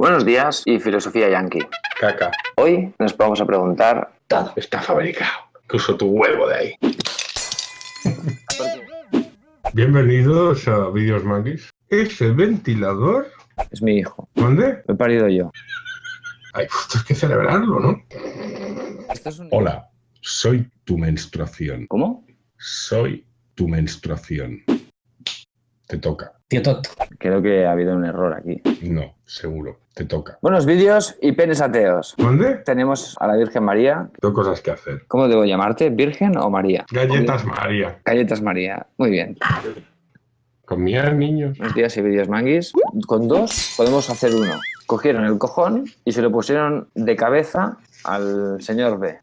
Buenos días y filosofía yankee. Caca. Hoy nos vamos a preguntar Todo está fabricado. Incluso tu huevo de ahí. Bienvenidos a Videos Manguis. Ese ventilador. es mi hijo. ¿Dónde? Lo he parido yo. Hay que celebrarlo, ¿no? Esto es un... Hola, soy tu menstruación. ¿Cómo? Soy tu menstruación. Te toca. Tío tonto. Creo que ha habido un error aquí. No, seguro. Te toca. Buenos vídeos y penes ateos. ¿Dónde? Tenemos a la Virgen María. Tengo cosas que hacer. ¿Cómo debo llamarte? ¿Virgen o María? Galletas María. Galletas María. Muy bien. Comía niños. Buenos días y vídeos manguis. Con dos podemos hacer uno. Cogieron el cojón y se lo pusieron de cabeza al señor B.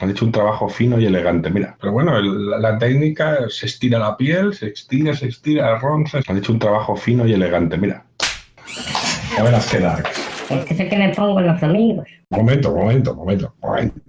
Han hecho un trabajo fino y elegante, mira. Pero bueno, el- la, la técnica se estira la piel, se estira, se estira, ronza. Han hecho un trabajo fino y elegante, mira. Ya verás qué dark. Es que sé que me pongo en los amigos. Momento, momento, momento, momento.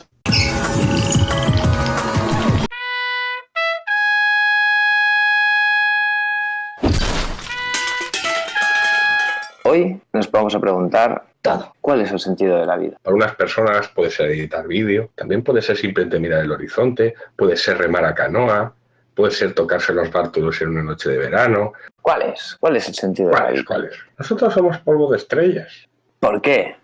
Hoy nos vamos a preguntar Todo. cuál es el sentido de la vida. Para unas personas puede ser editar vídeo, también puede ser simplemente mirar el horizonte, puede ser remar a canoa, puede ser tocarse los bártulos en una noche de verano. ¿Cuál es? ¿Cuál es el sentido de la vida? ¿Cuáles? Nosotros somos polvo de estrellas. ¿Por qué?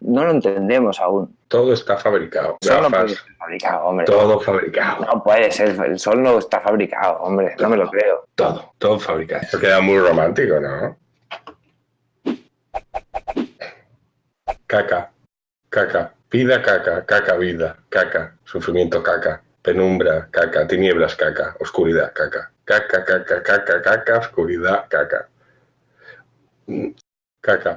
No lo entendemos aún. Todo está fabricado. Sol no puede fabricado, hombre. todo fabricado. No puede ser. El sol no está fabricado, hombre. No me lo creo. Todo, todo fabricado. Eso queda muy romántico, ¿no? Caca, caca, vida caca, caca vida, caca, sufrimiento caca, penumbra caca, tinieblas caca, oscuridad caca, caca, caca, caca, caca, oscuridad caca. Mm, Caca,